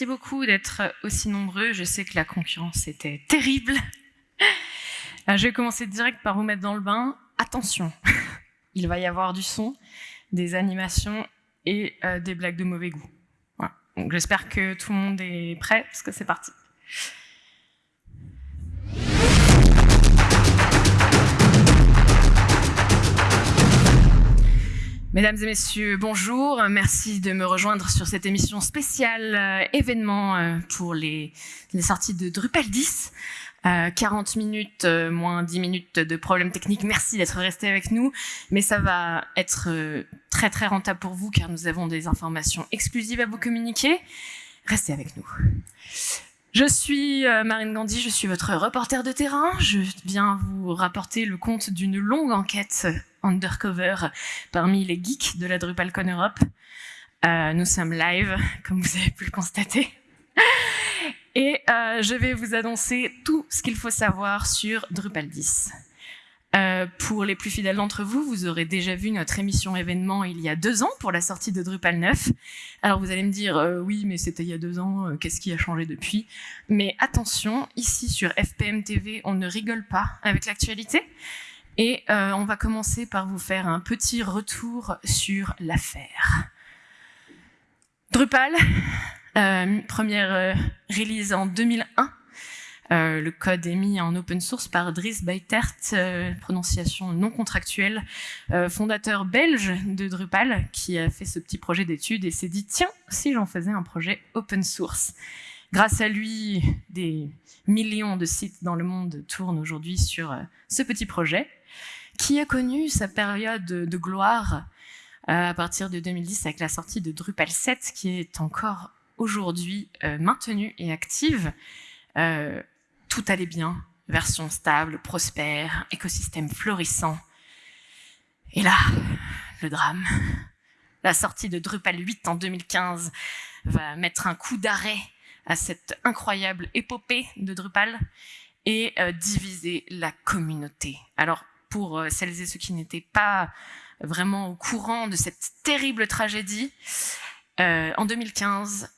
Merci beaucoup d'être aussi nombreux. Je sais que la concurrence était terrible. Euh, je vais commencer direct par vous mettre dans le bain. Attention, il va y avoir du son, des animations et euh, des blagues de mauvais goût. J'espère que tout le monde est prêt, parce que c'est parti. Mesdames et messieurs, bonjour. Merci de me rejoindre sur cette émission spéciale euh, événement euh, pour les, sorties de Drupal 10. Euh, 40 minutes euh, moins 10 minutes de problèmes techniques. Merci d'être resté avec nous. Mais ça va être très très rentable pour vous car nous avons des informations exclusives à vous communiquer. Restez avec nous. Je suis Marine Gandhi, je suis votre reporter de terrain. Je viens vous rapporter le compte d'une longue enquête undercover parmi les geeks de la DrupalCon Europe. Euh, nous sommes live, comme vous avez pu le constater. Et euh, je vais vous annoncer tout ce qu'il faut savoir sur Drupal 10. Euh, pour les plus fidèles d'entre vous, vous aurez déjà vu notre émission événement il y a deux ans pour la sortie de Drupal 9. Alors vous allez me dire, euh, oui, mais c'était il y a deux ans, euh, qu'est-ce qui a changé depuis? Mais attention, ici sur FPM TV, on ne rigole pas avec l'actualité. Et euh, on va commencer par vous faire un petit retour sur l'affaire. Drupal, première release en 2001. Euh, le code est mis en open source par Dries Beitert, euh, prononciation non contractuelle, euh, fondateur belge de Drupal, qui a fait ce petit projet d'étude et s'est dit, tiens, si j'en faisais un projet open source. Grâce à lui, des millions de sites dans le monde tournent aujourd'hui sur ce petit projet qui a connu sa période de gloire à partir de 2010 avec la sortie de Drupal 7 qui est encore aujourd'hui maintenue et active. Tout allait bien, version stable, prospère, écosystème florissant. Et là, le drame. La sortie de Drupal 8 en 2015 va mettre un coup d'arrêt à cette incroyable épopée de Drupal et euh, diviser la communauté. Alors, pour euh, celles et ceux qui n'étaient pas vraiment au courant de cette terrible tragédie. Euh, en 2015,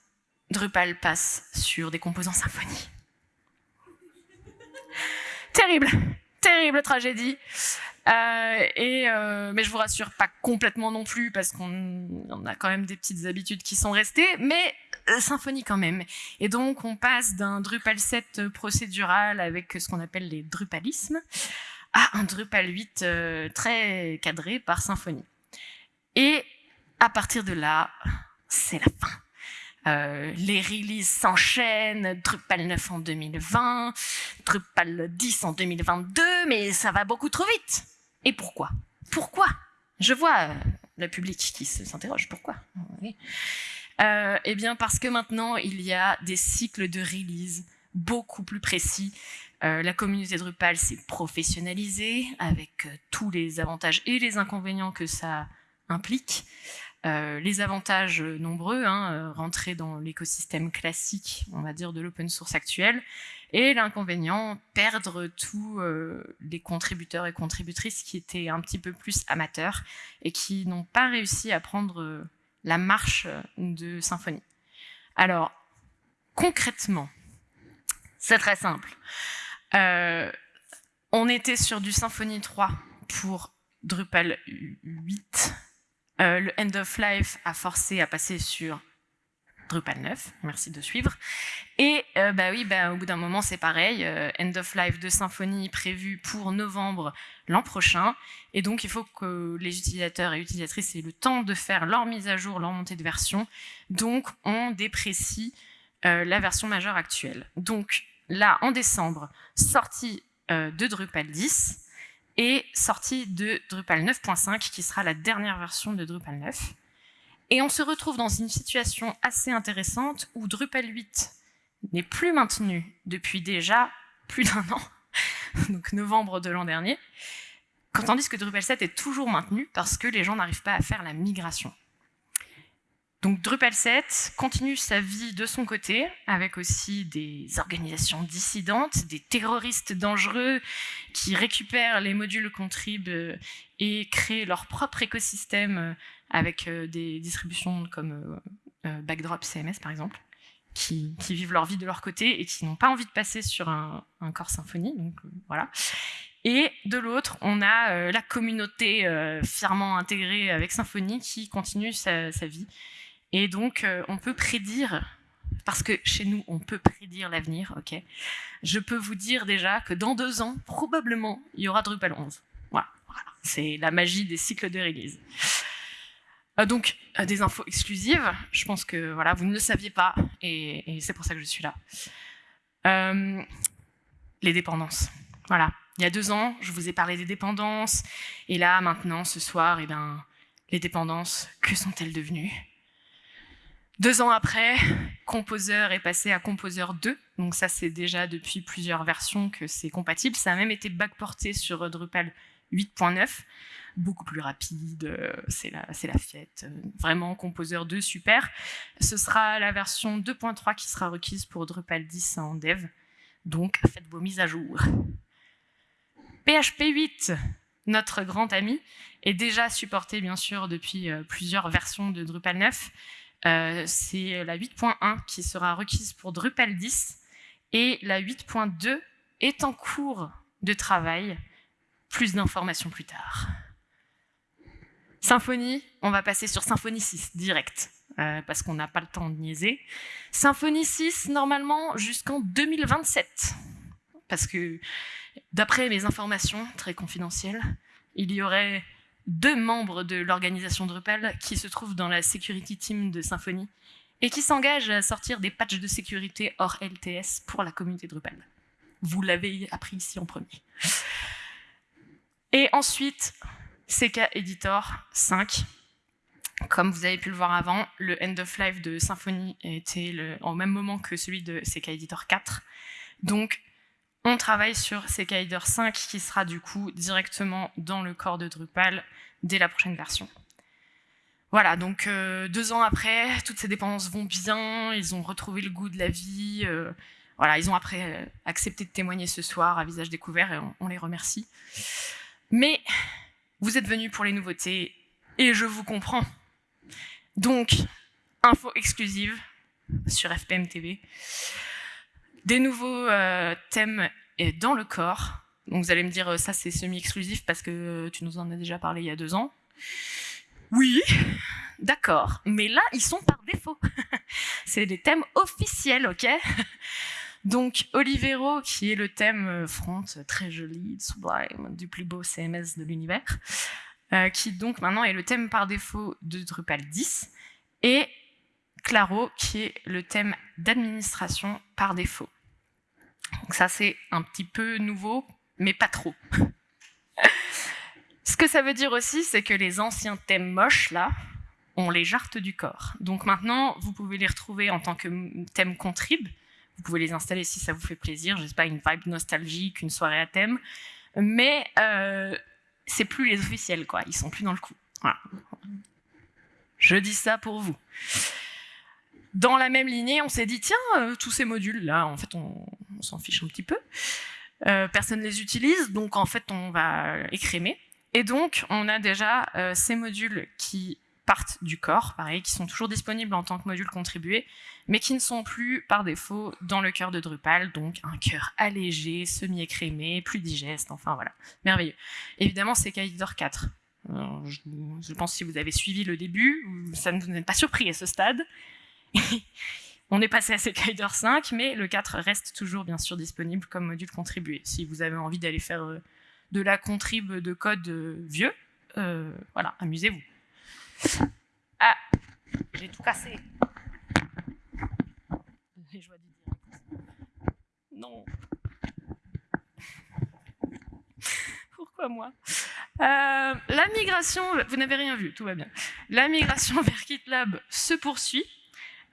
Drupal passe sur des composants Symfony. Terrible, terrible tragédie. Euh, et euh, mais je vous rassure, pas complètement non plus, parce qu'on a quand même des petites habitudes qui sont restées, mais euh, Symfony quand même. Et donc on passe d'un Drupal 7 procédural avec ce qu'on appelle les Drupalismes à un Drupal 8 euh, très cadré par Symfony. Et à partir de là, c'est la fin. Euh, les releases s'enchaînent, Drupal 9 en 2020, Drupal 10 en 2022, mais ça va beaucoup trop vite. Et pourquoi? Pourquoi? Je vois euh, le public qui s'interroge, pourquoi? Euh, Eh bien parce que maintenant, il y a des cycles de release beaucoup plus précis. La communauté Drupal s'est professionnalisée avec tous les avantages et les inconvénients que ça implique. Euh, les avantages nombreux, hein, rentrer dans l'écosystème classique, on va dire, de l'open source actuel, et l'inconvénient, perdre tous les contributeurs et contributrices qui étaient un petit peu plus amateurs et qui n'ont pas réussi à prendre la marche de Symfony. Alors, concrètement, c'est très simple. Euh, on était sur du Symfony 3 pour Drupal 8. Euh, le End of Life a forcé à passer sur Drupal 9, merci de suivre. Et euh, bah oui, bah, au bout d'un moment, c'est pareil, End of Life de Symfony prévu pour novembre l'an prochain. Et donc, il faut que les utilisateurs et utilisatrices aient le temps de faire leur mise à jour, leur montée de version. Donc, on déprécie la version majeure actuelle. Donc, là, en décembre, sortie euh, de Drupal 10 et sortie de Drupal 9.5, qui sera la dernière version de Drupal 9. Et on se retrouve dans une situation assez intéressante où Drupal 8 n'est plus maintenu depuis déjà plus d'un an, donc novembre de l'an dernier, tandis que Drupal 7 est toujours maintenu parce que les gens n'arrivent pas à faire la migration. Donc Drupal 7 continue sa vie de son côté, avec aussi des organisations dissidentes, des terroristes dangereux qui récupèrent les modules contrib euh, et créent leur propre écosystème euh, avec euh, des distributions comme Backdrop CMS par exemple, qui, vivent leur vie de leur côté et qui n'ont pas envie de passer sur un, corps symphonie. Donc voilà. Et de l'autre, on a la communauté fièrement intégrée avec Symphonie qui continue sa vie. Et donc, on peut prédire parce que chez nous, on peut prédire l'avenir, ok? Je peux vous dire déjà que dans deux ans, probablement, il y aura Drupal 11. Voilà, c'est la magie des cycles de release. Euh, donc, euh, des infos exclusives, je pense que voilà, vous ne le saviez pas, et, c'est pour ça que je suis là. Euh, les dépendances. Voilà, il y a deux ans, je vous ai parlé des dépendances, et là, maintenant, ce soir, eh bien, les dépendances, que sont-elles devenues? Deux ans après, Composer est passé à Composer 2. Donc ça, c'est déjà depuis plusieurs versions que c'est compatible. Ça a même été backporté sur Drupal 8.9. Beaucoup plus rapide, euh, c'est la, la fête. Vraiment, Composer 2, super. Ce sera la version 2.3 qui sera requise pour Drupal 10 en dev. Donc, faites vos mises à jour. PHP 8, notre grand ami, est déjà supporté, bien sûr, depuis euh, plusieurs versions de Drupal 9. Euh, c'est la 8.1 qui sera requise pour Drupal 10 et la 8.2 est en cours de travail. Plus d'informations plus tard. Symfony, on va passer sur Symfony 6 direct, euh, parce qu'on n'a pas le temps de niaiser. Symfony 6, normalement, jusqu'en 2027. Parce que, d'après mes informations, très confidentielles, il y aurait deux membres de l'organisation Drupal qui se trouvent dans la security team de Symfony et qui s'engagent à sortir des patchs de sécurité hors LTS pour la communauté Drupal. Vous l'avez appris ici en premier. Et ensuite, CK Editor 5. Comme vous avez pu le voir avant, le end of life de Symfony était le, au même moment que celui de CK Editor 4. Donc, on travaille sur CKIDER 5 qui sera du coup directement dans le corps de Drupal dès la prochaine version. Voilà, donc euh, deux ans après, toutes ces dépendances vont bien, ils ont retrouvé le goût de la vie, euh, voilà, ils ont après euh, accepté de témoigner ce soir à visage découvert et on, les remercie. Mais vous êtes venus pour les nouveautés et je vous comprends. Donc, info exclusive sur FPM TV des nouveaux euh, thèmes dans le corps. Donc vous allez me dire, euh, ça c'est semi-exclusif parce que tu nous en as déjà parlé il y a deux ans. Oui, d'accord. Mais là, ils sont par défaut. c'est des thèmes officiels, ok? Donc Olivero, qui est le thème euh, front, très joli, sublime, du plus beau CMS de l'univers, qui donc maintenant est le thème par défaut de Drupal 10, et Claro, qui est le thème d'administration par défaut. Donc ça, c'est un petit peu nouveau, mais pas trop. Ce que ça veut dire aussi, c'est que les anciens thèmes moches, là, on les jarte du corps. Donc maintenant, vous pouvez les retrouver en tant que thème contrib. Vous pouvez les installer si ça vous fait plaisir. Je sais pas, une vibe nostalgique, une soirée à thème. Mais euh, c'est plus les officiels, quoi. Ils sont plus dans le coup. Voilà. Je dis ça pour vous. Dans la même lignée, on s'est dit, tiens, euh, tous ces modules-là, en fait, on, s'en fiche un petit peu. Euh, personne ne les utilise, donc en fait, on va écrémer. Et donc, on a déjà euh, ces modules qui partent du corps, pareil, qui sont toujours disponibles en tant que modules contribués, mais qui ne sont plus par défaut dans le cœur de Drupal, donc un cœur allégé, semi-écrémé, plus digeste, enfin voilà, merveilleux. Évidemment, c'est Kaidor 4. je, pense que si vous avez suivi le début, ça ne vous n'est pas surpris à ce stade. On est passé à CKIDER 5, mais le 4 reste toujours bien sûr disponible comme module contribué. Si vous avez envie d'aller faire euh, de la contrib de code euh, vieux, euh, voilà, amusez-vous. Ah, j'ai tout cassé. Non. Pourquoi moi? La migration, vous n'avez rien vu, tout va bien. La migration vers GitLab se poursuit.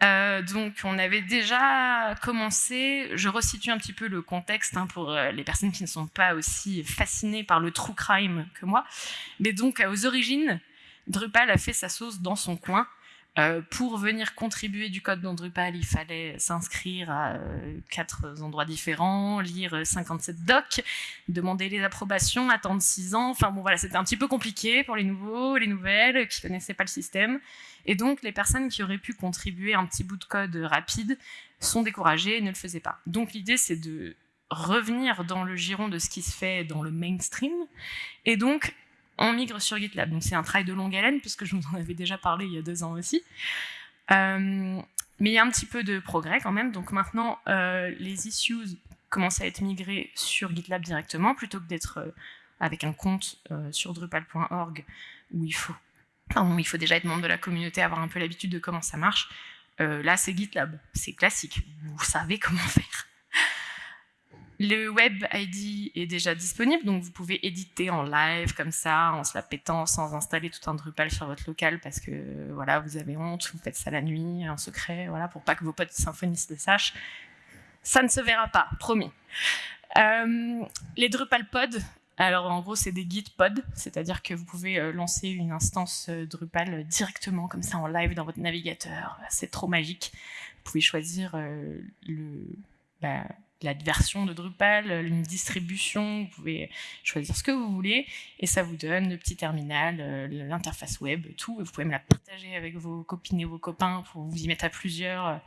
Euh, donc on avait déjà commencé, je resitue un petit peu le contexte hein, pour euh, les personnes qui ne sont pas aussi fascinées par le true crime que moi, mais donc aux origines, Drupal a fait sa sauce dans son coin Euh, pour venir contribuer du code dans Drupal, il fallait s'inscrire à quatre endroits différents, lire 57 docs, demander les approbations, attendre 6 ans. Enfin bon voilà, c'était un petit peu compliqué pour les nouveaux, les nouvelles, qui connaissaient pas le système. Et donc les personnes qui auraient pu contribuer un petit bout de code rapide sont découragées et ne le faisaient pas. Donc l'idée c'est de revenir dans le giron de ce qui se fait dans le mainstream. Et donc, on migre sur GitLab. Donc c'est un travail de longue haleine, puisque je vous en avais déjà parlé il y a deux ans aussi. Euh, mais il y a un petit peu de progrès quand même. Donc maintenant, euh, les issues commencent à être migrées sur GitLab directement, plutôt que d'être euh, avec un compte sur drupal.org où il faut, il faut déjà être membre de la communauté, avoir un peu l'habitude de comment ça marche. là, c'est GitLab, c'est classique. Vous savez comment faire. Le web ID est déjà disponible, donc vous pouvez éditer en live comme ça, en se la pétant, sans installer tout un Drupal sur votre local parce que voilà, vous avez honte, vous faites ça la nuit, en secret, voilà, pour pas que vos potes symphonistes le sachent. Ça ne se verra pas, promis. Euh, les Drupal pods, alors en gros c'est des git pods, c'est-à-dire que vous pouvez euh, lancer une instance euh, Drupal directement comme ça en live dans votre navigateur. C'est trop magique. Vous pouvez choisir le, la, la version de Drupal, une distribution, vous pouvez choisir ce que vous voulez, et ça vous donne le petit terminal, euh, l'interface web, tout, vous pouvez me la partager avec vos copines et vos copains pour vous y mettre à plusieurs.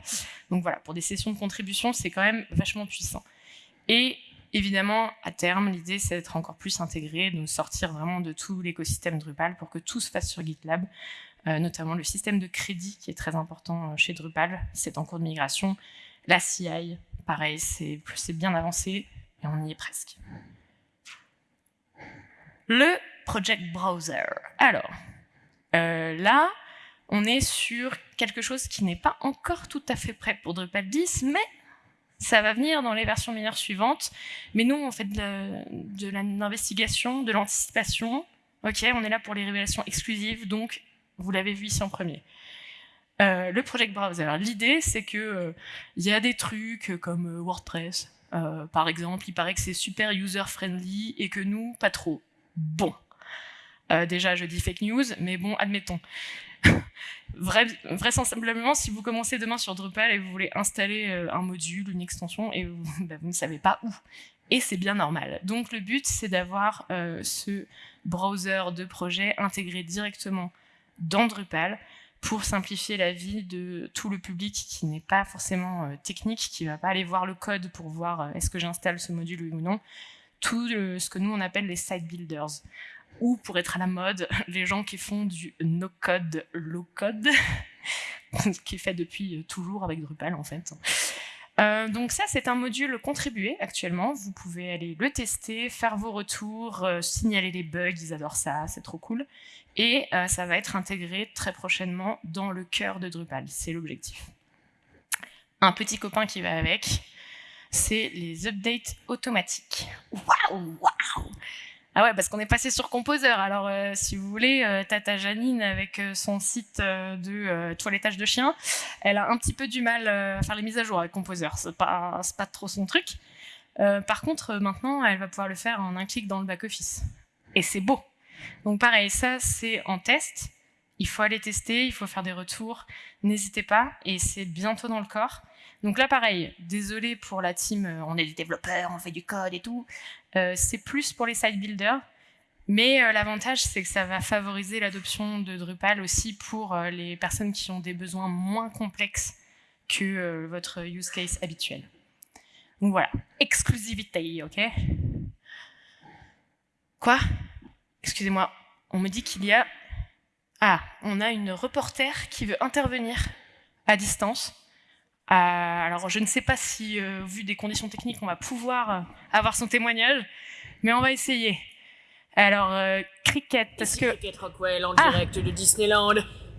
Donc voilà, pour des sessions de contribution, c'est quand même vachement puissant. Et évidemment, à terme, l'idée, c'est d'être encore plus intégré, de sortir vraiment de tout l'écosystème Drupal pour que tout se fasse sur GitLab, euh, notamment le système de crédit qui est très important euh, chez Drupal, c'est en cours de migration, la CI, pareil, c'est bien avancé et on y est presque. Le Project Browser. Alors, euh, là, on est sur quelque chose qui n'est pas encore tout à fait prêt pour Drupal 10, mais ça va venir dans les versions mineures suivantes. Mais nous, on fait de l'investigation, de l'anticipation. Ok, on est là pour les révélations exclusives, donc vous l'avez vu ici en premier. Euh, le Project Browser. L'idée, c'est que euh, y a des trucs comme euh, WordPress, par exemple. Il paraît que c'est super user-friendly et que nous, pas trop. Bon. déjà, je dis fake news, mais bon, admettons. vraisemblablement, si vous commencez demain sur Drupal et vous voulez installer un module, une extension, et bah, vous ne savez pas où. Et c'est bien normal. Donc le but, c'est d'avoir ce browser de projet intégré directement dans Drupal pour simplifier la vie de tout le public qui n'est pas forcément euh, technique, qui ne va pas aller voir le code pour voir euh, est-ce que j'installe ce module ou non, tout ce que nous on appelle les site builders, ou pour être à la mode, les gens qui font du no-code, low-code, qui est fait depuis euh, toujours avec Drupal en fait. donc ça, c'est un module contribué actuellement. Vous pouvez aller le tester, faire vos retours, signaler les bugs, ils adorent ça, c'est trop cool et euh, ça va être intégré très prochainement dans le cœur de Drupal, c'est l'objectif. Un petit copain qui va avec, c'est les updates automatiques. Waouh, waouh Ah ouais, parce qu'on est passé sur Composer. Alors, euh, si vous voulez, euh, Tata Janine, avec son site de toilettage de chien, elle a un petit peu du mal à faire les mises à jour avec Composer. C'est pas, pas trop son truc. par contre, maintenant, elle va pouvoir le faire en un clic dans le back-office. Et c'est beau donc pareil, ça c'est en test. Il faut aller tester, il faut faire des retours. N'hésitez pas, et c'est bientôt dans le corps. Donc là, pareil, désolé pour la team, euh, on est des développeurs, on fait du code et tout. Euh, c'est plus pour les site builders, mais euh, l'avantage, c'est que ça va favoriser l'adoption de Drupal aussi pour les personnes qui ont des besoins moins complexes que votre use case habituel. Donc voilà, exclusivité, ok? Quoi? Excusez-moi, on me dit qu'il y a... Ah, on a une reporter qui veut intervenir à distance. Euh, alors, je ne sais pas si, euh, vu des conditions techniques, on va pouvoir euh, avoir son témoignage, mais on va essayer. Alors, Cricket, est-ce que... Cricket Rockwell en ah direct de Disneyland.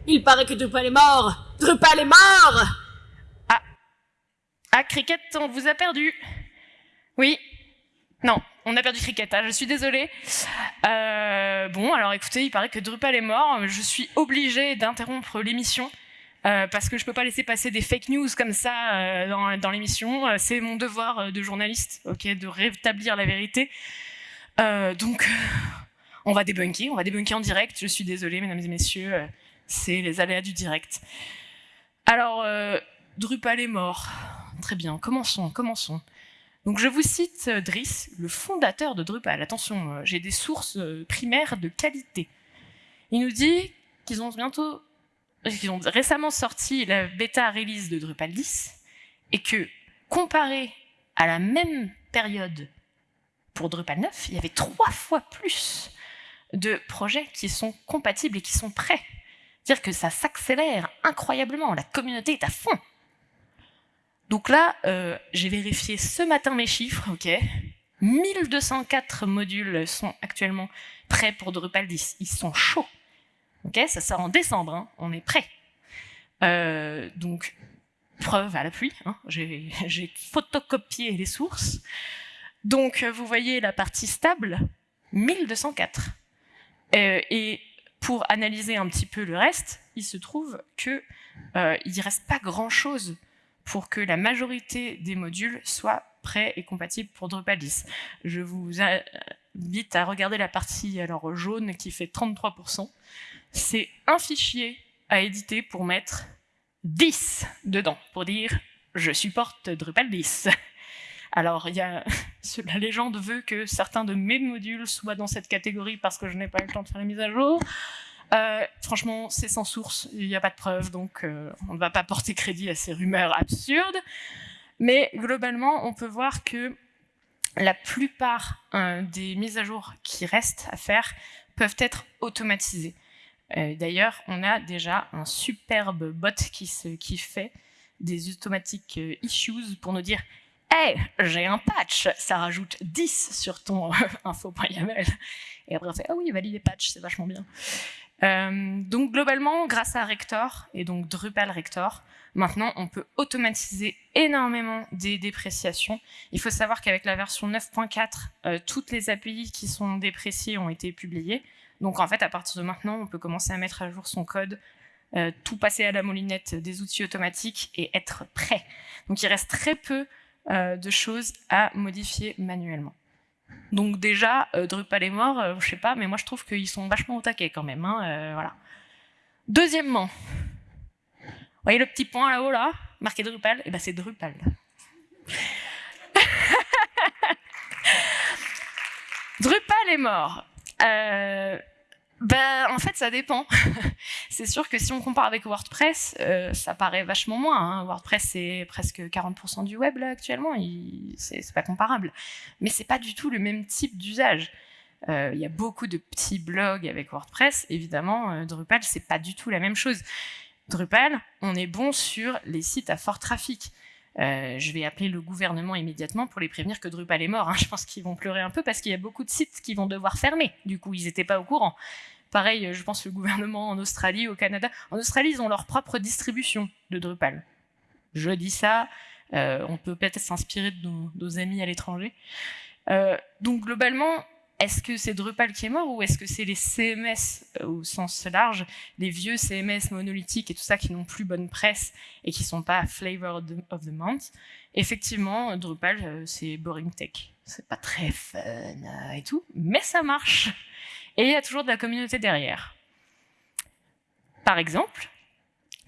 Il paraît que Drupal est mort Drupal est mort Ah, ah Cricket, on vous a perdu. Oui, non, on a perdu hein, je suis désolée. Euh, bon, alors écoutez, il paraît que Drupal est mort. Je suis obligée d'interrompre l'émission. Euh, parce que je peux pas laisser passer des fake news comme ça euh, dans, l'émission. C'est mon devoir de journaliste, ok, de rétablir la vérité. donc, on va débunker, on va débunker en direct. Je suis désolée, mesdames et messieurs. c'est les aléas du direct. Alors, Drupal est mort. Très bien, commençons, commençons. Donc je vous cite euh, Driss, le fondateur de Drupal. Attention, euh, j'ai des sources primaires de qualité. Il nous dit qu'ils ont bientôt, qu'ils ont récemment sorti la bêta release de Drupal 10 et que comparé à la même période pour Drupal 9, il y avait trois fois plus de projets qui sont compatibles et qui sont prêts. C'est-à-dire que ça s'accélère incroyablement, la communauté est à fond. Donc là, euh, j'ai vérifié ce matin mes chiffres, ok 1204 modules sont actuellement prêts pour Drupal 10. Ils sont chauds. Ok, ça sort en décembre, hein. on est prêt. Euh, donc, preuve à l'appui, hein. j'ai photocopié les sources. Donc, vous voyez la partie stable, 1204. Euh, et pour analyser un petit peu le reste, il se trouve qu'il euh, ne reste pas grand-chose pour que la majorité des modules soient prêts et compatibles pour Drupal 10. Je vous invite à regarder la partie alors jaune qui fait 33%. C'est un fichier à éditer pour mettre 10 dedans, pour dire « je supporte Drupal 10 ». Alors, la légende veut que certains de mes modules soient dans cette catégorie parce que je n'ai pas eu le temps de faire les mises à jour. Euh, franchement, c'est sans source, il n'y a pas de preuve, donc euh, on ne va pas porter crédit à ces rumeurs absurdes. Mais globalement, on peut voir que la plupart euh, des mises à jour qui restent à faire peuvent être automatisées. D'ailleurs, on a déjà un superbe bot qui, fait des automatiques issues pour nous dire hey, j'ai un patch, ça rajoute 10 sur ton info.yaml. Et après on fait, ah oui, valide les patchs, c'est vachement bien. Euh, donc globalement, grâce à Rector et donc Drupal Rector, maintenant on peut automatiser énormément des dépréciations. Il faut savoir qu'avec la version 9.4, euh, toutes les API qui sont dépréciées ont été publiées. Donc en fait, à partir de maintenant, on peut commencer à mettre à jour son code, euh, tout passer à la moulinette des outils automatiques et être prêt. Donc il reste très peu de choses à modifier manuellement. Donc déjà, euh, Drupal est mort, euh, je sais pas, mais moi je trouve qu'ils sont vachement au taquet quand même. Hein, voilà. Deuxièmement, vous voyez le petit point là-haut là, marqué Drupal? Eh ben c'est Drupal. Drupal est mort. Ben, en fait, ça dépend. c'est sûr que si on compare avec WordPress, euh, ça paraît vachement moins. Hein. WordPress, c'est presque 40% du web là actuellement. C'est pas comparable. Mais c'est pas du tout le même type d'usage. Euh, il y a beaucoup de petits blogs avec WordPress. Évidemment, euh, Drupal, c'est pas du tout la même chose. Drupal, on est bon sur les sites à fort trafic. je vais appeler le gouvernement immédiatement pour les prévenir que Drupal est mort. Hein. Je pense qu'ils vont pleurer un peu parce qu'il y a beaucoup de sites qui vont devoir fermer. Du coup, ils n'étaient pas au courant. Pareil, je pense le gouvernement en Australie, au Canada. En Australie, ils ont leur propre distribution de Drupal. Je dis ça, euh, on peut peut-être s'inspirer de nos, amis à l'étranger. Euh, donc globalement, est-ce que c'est Drupal qui est mort ou est-ce que c'est les CMS euh, au sens large, les vieux CMS monolithiques et tout ça qui n'ont plus bonne presse et qui sont pas flavor of the month? Effectivement, Drupal, c'est boring tech. C'est pas très fun et tout, mais ça marche. Et il y a toujours de la communauté derrière. Par exemple,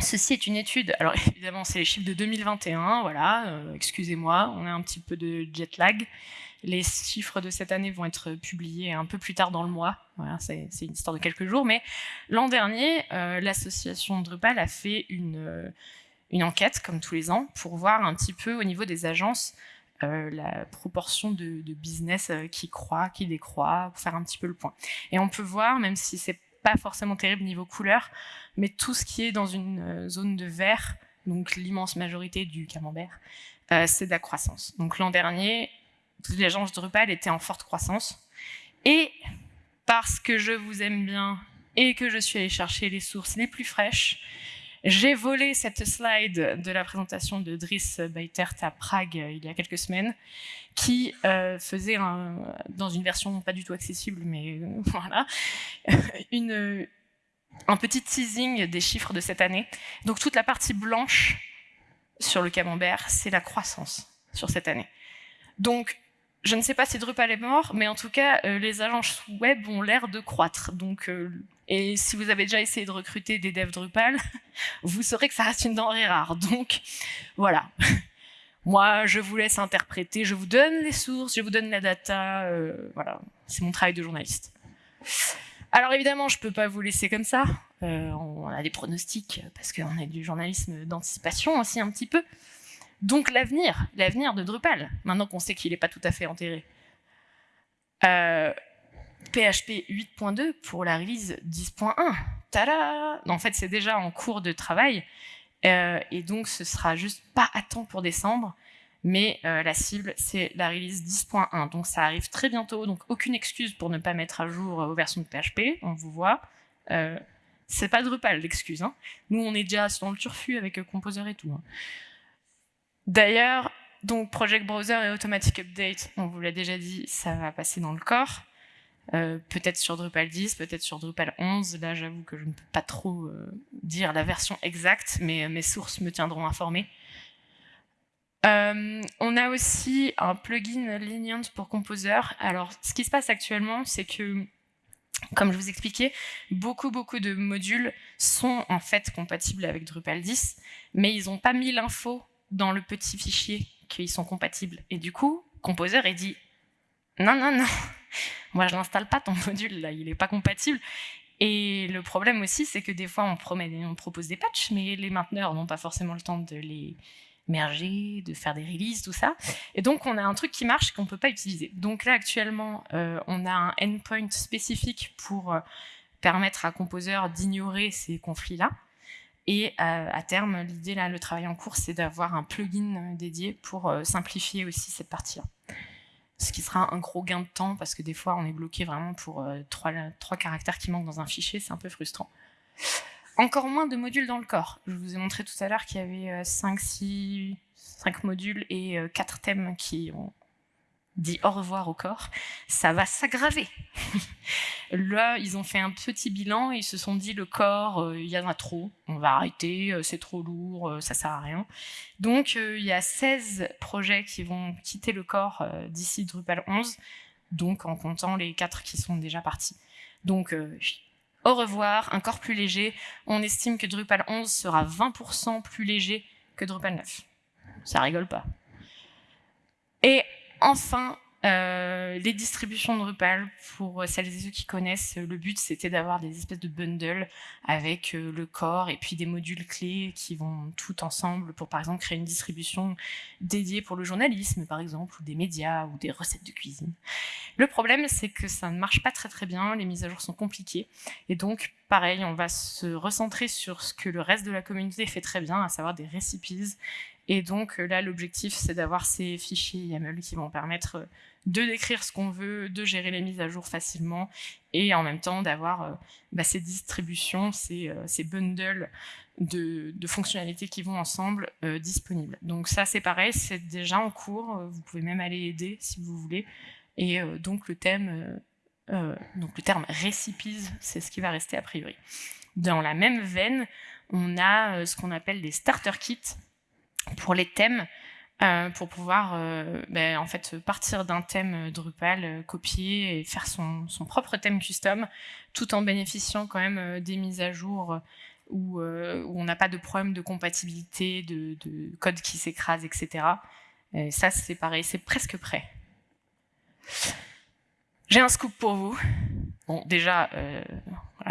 ceci est une étude, alors évidemment c'est les chiffres de 2021, voilà, euh, excusez-moi, on a un petit peu de jet lag. Les chiffres de cette année vont être publiés un peu plus tard dans le mois, c'est une histoire de quelques jours, mais l'an dernier, euh, l'association Drupal a fait euh, une enquête, comme tous les ans, pour voir un petit peu au niveau des agences euh, la proportion de, business euh, qui croît, qui décroît, pour faire un petit peu le point. Et on peut voir, même si c'est pas forcément terrible niveau couleur, mais tout ce qui est dans une euh, zone de vert, donc l'immense majorité du camembert, c'est de la croissance. Donc l'an dernier, agences Drupal étaient en forte croissance. Et parce que je vous aime bien et que je suis allée chercher les sources les plus fraîches, j'ai volé cette slide de la présentation de Driss Beitert à Prague euh, il y a quelques semaines, qui euh, faisait, dans une version pas du tout accessible, mais euh, voilà, un petit teasing des chiffres de cette année. Donc toute la partie blanche sur le camembert, c'est la croissance sur cette année. Je ne sais pas si Drupal est mort, mais en tout cas, euh, les agences web ont l'air de croître. Donc, euh, et si vous avez déjà essayé de recruter des devs Drupal, vous saurez que ça reste une denrée rare. Donc, voilà. Moi, je vous laisse interpréter, je vous donne les sources, je vous donne la data. Euh, voilà, c'est mon travail de journaliste. Alors évidemment, je peux pas vous laisser comme ça. on a des pronostics parce qu'on a du journalisme d'anticipation aussi un petit peu. Donc l'avenir, l'avenir de Drupal, maintenant qu'on sait qu'il n'est pas tout à fait enterré. Euh, PHP 8.2 pour la release 10.1. Tada En fait, c'est déjà en cours de travail. Euh, et donc, ce sera juste pas à temps pour décembre. Mais euh, la cible, c'est la release 10.1. Donc, ça arrive très bientôt. Donc, aucune excuse pour ne pas mettre à jour vos versions de PHP. On vous voit. c'est pas Drupal l'excuse. Hein. Nous, on est déjà dans le turfu avec Composer et tout. Hein. D'ailleurs, donc Project Browser et Automatic Update, on vous l'a déjà dit, ça va passer dans le corps. Euh, peut-être sur Drupal 10, peut-être sur Drupal 11. Là, j'avoue que je ne peux pas trop euh, dire la version exacte, mais mes sources me tiendront informées. Euh, on a aussi un plugin Lenient pour Composer. Alors, ce qui se passe actuellement, c'est que, comme je vous expliquais, beaucoup, beaucoup de modules sont en fait compatibles avec Drupal 10, mais ils n'ont pas mis l'info dans le petit fichier qu'ils sont compatibles. Et du coup, Composer est dit non, non, non, moi je n'installe pas ton module là, il n'est pas compatible. Et le problème aussi, c'est que des fois on, promet, on propose des patchs, mais les mainteneurs n'ont pas forcément le temps de les merger, de faire des releases, tout ça. Et donc on a un truc qui marche qu'on ne peut pas utiliser. Donc là actuellement, euh, on a un endpoint spécifique pour euh, permettre à Composer d'ignorer ces conflits-là. Et euh, à terme, l'idée, là, le travail en cours, c'est d'avoir un plugin euh, dédié pour euh, simplifier aussi cette partie-là. Ce qui sera un gros gain de temps, parce que des fois, on est bloqué vraiment pour trois, trois caractères qui manquent dans un fichier, c'est un peu frustrant. Encore moins de modules dans le corps. Je vous ai montré tout à l'heure qu'il y avait 5, 6, 5 modules et 4 thèmes qui ont dit au revoir au corps, ça va s'aggraver. Là, ils ont fait un petit bilan et ils se sont dit le corps, euh, il y en a trop, on va arrêter, euh, c'est trop lourd, euh, ça sert à rien. Donc, il y a 16 projets qui vont quitter le corps d'ici Drupal 11, donc en comptant les 4 qui sont déjà partis. Donc, au revoir, un corps plus léger. On estime que Drupal 11 sera 20% plus léger que Drupal 9. Ça rigole pas. Et enfin, euh, les distributions de Drupal, pour celles et ceux qui connaissent, le but c'était d'avoir des espèces de bundles avec euh, le corps et puis des modules clés qui vont tout ensemble pour par exemple créer une distribution dédiée pour le journalisme par exemple, ou des médias, ou des recettes de cuisine. Le problème c'est que ça ne marche pas très très bien, les mises à jour sont compliquées et donc pareil, on va se recentrer sur ce que le reste de la communauté fait très bien, à savoir des recipes et donc euh, là, l'objectif, c'est d'avoir ces fichiers YAML qui vont permettre euh, de décrire ce qu'on veut, de gérer les mises à jour facilement, et en même temps d'avoir euh, bah, ces distributions, ces, bundles de, fonctionnalités qui vont ensemble disponibles. Donc ça, c'est pareil, c'est déjà en cours, vous pouvez même aller aider si vous voulez. Et donc le thème, donc le terme recipes, c'est ce qui va rester a priori. Dans la même veine, on a ce qu'on appelle des starter kits, pour les thèmes, euh, pour pouvoir euh, ben, en fait partir d'un thème Drupal, euh, copier et faire son, son, propre thème custom, tout en bénéficiant quand même des mises à jour où, on n'a pas de problème de compatibilité, de, de code qui s'écrase, etc. Et ça, c'est pareil, c'est presque prêt. J'ai un scoop pour vous. Bon, déjà,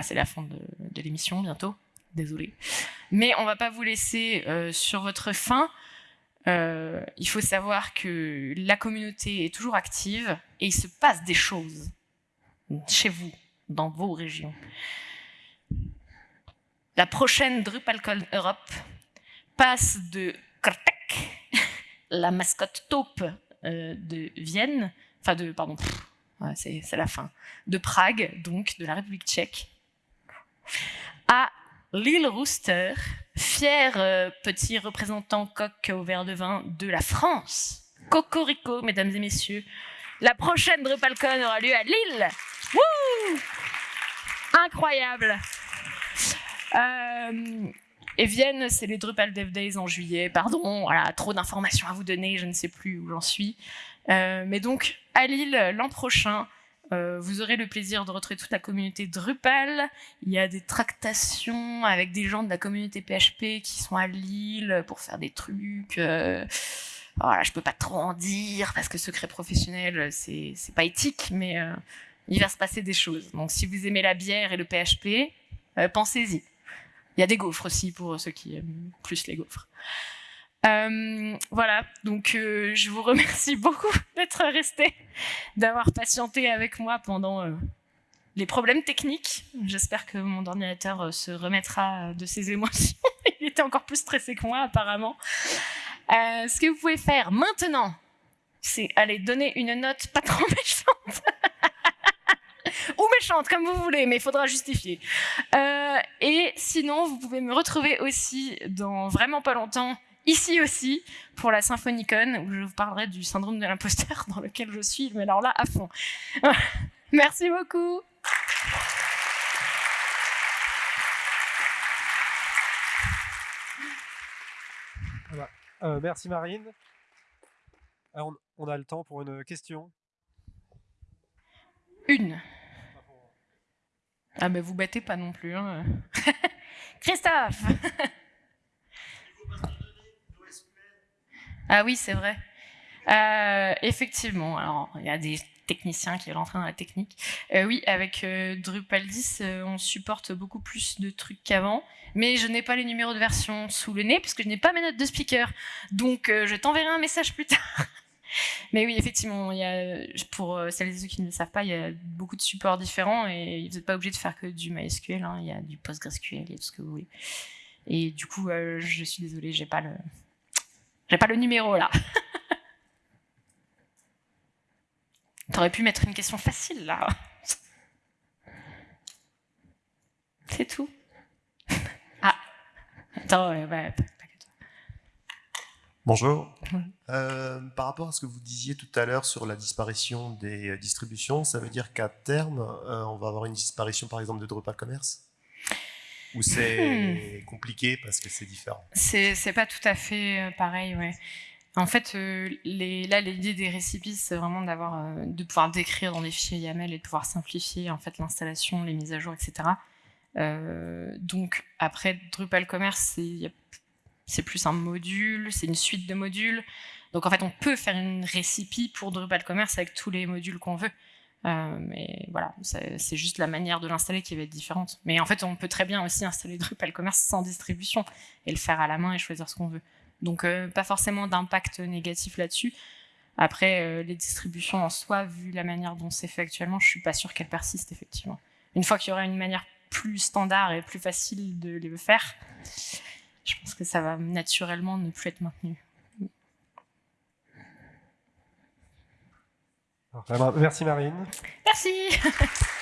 c'est la fin de, de l'émission bientôt désolé. Mais on va pas vous laisser euh, sur votre faim. Euh, il faut savoir que la communauté est toujours active et il se passe des choses chez vous, dans vos régions. La prochaine DrupalCon Europe passe de Krtek, la mascotte taupe euh, de Vienne, enfin de, pardon, c'est la fin, de Prague, donc de la République tchèque, à Lille Rooster, fier euh, petit représentant coq au verre de vin de la France. Cocorico, mesdames et messieurs. La prochaine DrupalCon aura lieu à Lille. Wouh Incroyable. Euh, Et Vienne, c'est les Drupal Dev Days en juillet. Pardon, trop d'informations à vous donner, je ne sais plus où j'en suis. Euh, mais donc, à Lille, l'an prochain, euh, vous aurez le plaisir de retrouver toute la communauté Drupal. Il y a des tractations avec des gens de la communauté PHP qui sont à Lille pour faire des trucs. Euh, voilà, je peux pas trop en dire parce que secret professionnel, c'est pas éthique, mais euh, il va se passer des choses. Donc, si vous aimez la bière et le PHP, euh, pensez-y. Il y a des gaufres aussi pour ceux qui aiment plus les gaufres. Euh, voilà, donc euh, je vous remercie beaucoup d'être resté, d'avoir patienté avec moi pendant euh, les problèmes techniques. J'espère que mon ordinateur se remettra de ses émotions. Il était encore plus stressé que moi apparemment. Ce que vous pouvez faire maintenant, c'est aller donner une note pas trop méchante. Ou méchante, comme vous voulez, mais il faudra justifier. Et sinon, vous pouvez me retrouver aussi dans vraiment pas longtemps ici aussi pour la Symphonicon où je vous parlerai du syndrome de l'imposteur dans lequel je suis, mais alors là à fond. Merci beaucoup. Euh, merci Marine. Alors, on a le temps pour une question. Une. Ah mais vous battez pas non plus. Hein. Christophe Ah oui, c'est vrai. Euh, effectivement, alors il y a des techniciens qui veulent entrer dans la technique. Euh, oui, avec euh, Drupal 10, euh, on supporte beaucoup plus de trucs qu'avant, mais je n'ai pas les numéros de version sous le nez puisque je n'ai pas mes notes de speaker. Donc je t'enverrai un message plus tard. mais oui, effectivement, il y a, pour celles et ceux qui ne le savent pas, il y a beaucoup de supports différents et vous n'êtes pas obligé de faire que du MySQL. hein. Il y a du PostgreSQL, il y a tout ce que vous voulez. Et du coup, je suis désolée, j'ai pas le, j'ai pas le numéro là. T'aurais pu mettre une question facile là. C'est tout. Ah. Attends, ouais, ouais, pas- pas que toi. Bonjour. Euh, par rapport à ce que vous disiez tout à l'heure sur la disparition des euh, distributions, ça veut dire qu'à terme, euh, on va avoir une disparition par exemple de Drupal Commerce? Ou c'est compliqué parce que c'est différent? C'est pas tout à fait euh, pareil, ouais. En fait, euh, les, là, l'idée des récipes, c'est vraiment d'avoir, euh, de pouvoir décrire dans des fichiers YAML et de pouvoir simplifier en fait l'installation, les mises à jour, etc. Euh, donc après Drupal Commerce, c'est plus un module, c'est une suite de modules. Donc en fait, on peut faire une recipe pour Drupal Commerce avec tous les modules qu'on veut. Euh, mais voilà, c'est juste la manière de l'installer qui va être différente. Mais en fait, on peut très bien aussi installer Drupal Commerce sans distribution et le faire à la main et choisir ce qu'on veut. Donc euh, pas forcément d'impact négatif là-dessus. Après, euh, les distributions en soi, vu la manière dont c'est fait actuellement, je suis pas sûre qu'elles persistent effectivement. Une fois qu'il y aura une manière plus standard et plus facile de les faire, je pense que ça va naturellement ne plus être maintenu. Alors, merci Marine. Merci